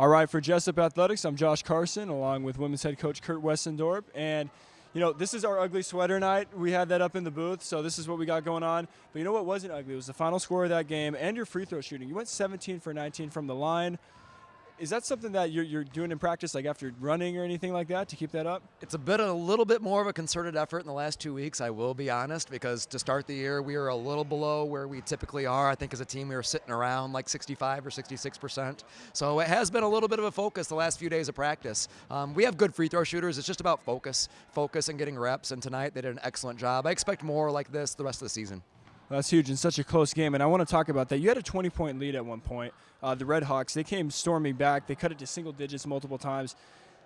All right, for Jessup Athletics, I'm Josh Carson, along with women's head coach Kurt Westendorp. And, you know, this is our ugly sweater night. We had that up in the booth, so this is what we got going on. But you know what wasn't ugly? It was the final score of that game and your free throw shooting. You went 17 for 19 from the line. Is that something that you're, you're doing in practice, like after running or anything like that, to keep that up? It's a bit, a little bit more of a concerted effort in the last two weeks. I will be honest, because to start the year, we were a little below where we typically are. I think as a team, we were sitting around like 65 or 66 percent. So it has been a little bit of a focus the last few days of practice. Um, we have good free throw shooters. It's just about focus, focus, and getting reps. And tonight, they did an excellent job. I expect more like this the rest of the season. That's huge in such a close game, and I want to talk about that. You had a 20-point lead at one point. Uh, the Red Hawks, they came storming back. They cut it to single digits multiple times.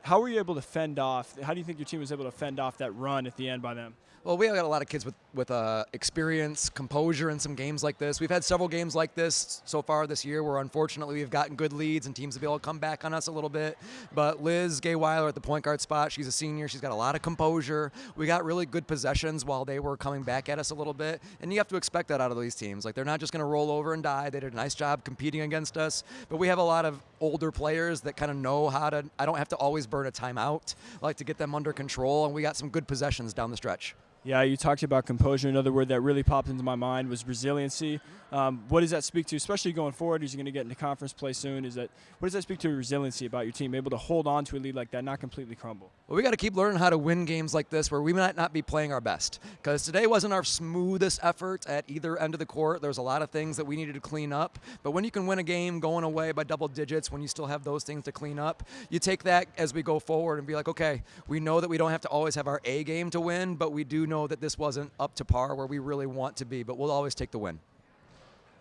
How were you able to fend off? How do you think your team was able to fend off that run at the end by them? Well, we have got a lot of kids with with uh, experience, composure in some games like this. We've had several games like this so far this year where unfortunately we've gotten good leads and teams have been able to come back on us a little bit. But Liz Gayweiler at the point guard spot, she's a senior. She's got a lot of composure. We got really good possessions while they were coming back at us a little bit, and you have to expect that out of these teams. Like they're not just going to roll over and die. They did a nice job competing against us, but we have a lot of older players that kind of know how to. I don't have to always burn a timeout. I like to get them under control, and we got some good possessions down the stretch. Yeah, you talked about composure. Another word that really popped into my mind was resiliency. Um, what does that speak to, especially going forward as you're going to get into conference play soon? Is that what does that speak to resiliency about your team, able to hold on to a lead like that, not completely crumble? Well, we got to keep learning how to win games like this where we might not be playing our best. Because today wasn't our smoothest effort at either end of the court. There's a lot of things that we needed to clean up. But when you can win a game going away by double digits, when you still have those things to clean up, you take that as we go forward and be like, okay, we know that we don't have to always have our A game to win, but we do know that this wasn't up to par where we really want to be, but we'll always take the win.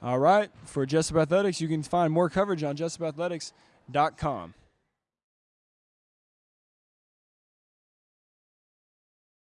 All right. For Jessup Athletics, you can find more coverage on jessupathletics.com.